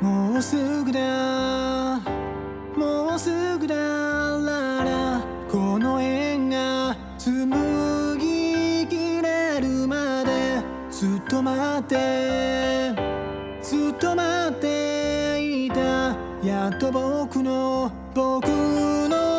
もうすぐだ。もうすぐだ。ららこの縁が紡ぎきれるまでずっと待ってずっと待っていた。やっと僕の僕の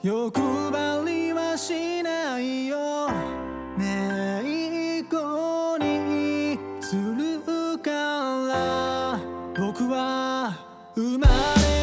欲張りはしないよ。めい子にするから僕は生まれ